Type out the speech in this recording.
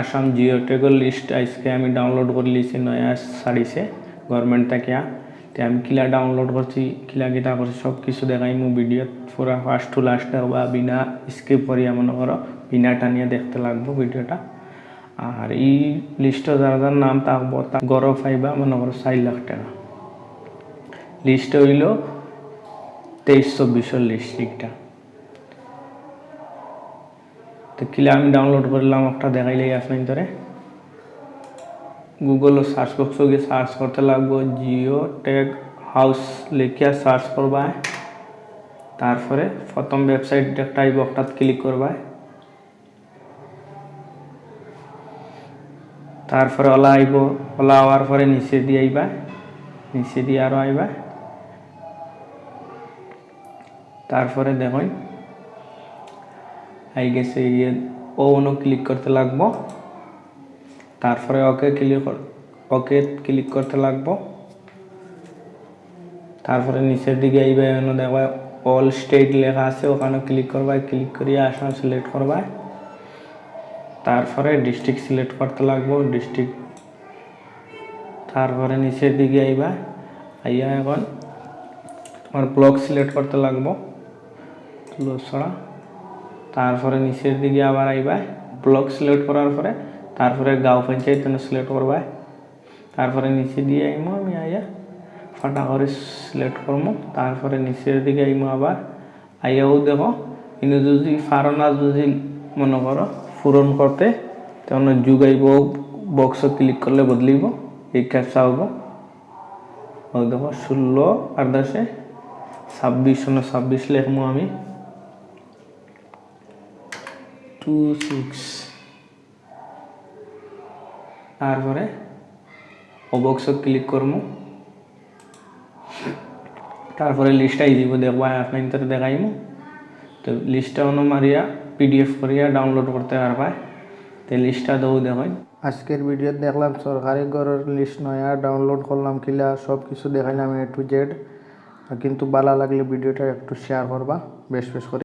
Assam জিওটেকর list আজকে আমি download করে লিছি, নয়া ছাড়িছে গভর্নমেন্ট থেকে আমি কিলা ডাউনলোড করছি, কিলা কিটা করছি সব কিছু দেখাই মু ভিডিওত। পুরা ফার্স্ট টু লাস্ট বা বিনা স্কিপ করিয়া মনে করো, বিনা টানিয়ে দেখতে লাগবো ভিডিওটা। আর এই লিস্টে যারা যার নাম থাকব তা গরো পাইবা মনে করো, চার লাখ টাকা। লিস্ট হইল তেইশ চব্বিশের লিস্ট লিগটা তো কিলা আমি ডাউনলোড করলাম একটা দেখাইলেই আসবেন ধরে গুগল সার্চ বক্স গিয়ে সার্চ করতে লাগবো জিও টেক হাউস লিখিয়া সার্চ করবা। তারপরে প্রথম ওয়েবসাইট একটা আইব একটাত ক্লিক করবা। তারপরে ওলা আইব, ওলা হওয়ার পরে নিচে দিয়ে আইবা। নিচে দিয়ে আরও আইবা। তারপরে দেখুন আই গেছে ইয়ে ও অনু ক্লিক করতে লাগবো তারপরে ওকে ক্লিক ওকে ক্লিক করতে লাগবো তারপরে নিচের দিকে আইবে এনে দেখবা অল স্টেট লেখা আছে ওখানে ক্লিক করবা ক্লিক করিয়ে আসাম সিলেক্ট করবা তারপরে ডিস্ট্রিক্ট সিলেক্ট করতে লাগবো ডিস্ট্রিক্ট তারপরে নিচের দিকে আইবা আইয়া এখন তোমার ব্লক সিলেক্ট করতে লাগবো লসড়া তারপরে নিচের দিকে আবার আইবা ব্লক সিলেক্ট করার পরে তারপরে গাঁও পঞ্চায়েত সিলেক্ট করবা। তারপরে নিচে দিয়ে আইমো, আমি আইয়া ফাটা করে সিলেক্ট করব তারপরে নিচের দিকে আইমো আবার, আইয়াও দেখো, কিন্তু যদি পারো না, যদি মনে করো পূরণ করতে তখন যুগাইব বক্স ক্লিক করলে বদলিব, এই ক্যাপসা হব দেখো ষোলো আর দশে, ছাব্বিশ ছাব্বিশ লেখবো আমি। টু সিক্স তারপরে অবক্স ক্লিক করব তারপরে লিস্টটাই দিব দেখবা আপনার ভিতরে দেখাইমু। তো লিস্টটা অন্য মারিয়া পিডিএফ করিয়া ডাউনলোড করতে পারবা। তো লিস্টটা দেবো দেখাই। আজকের ভিডিও দেখলাম সরকারি ঘরের লিস্ট নয়া ডাউনলোড করলাম, কিলা সব কিছু দেখাইলাম এ টু জেড কিন্তু ভালো লাগলে ভিডিওটা একটু শেয়ার করবা, বেশ বেশ করে।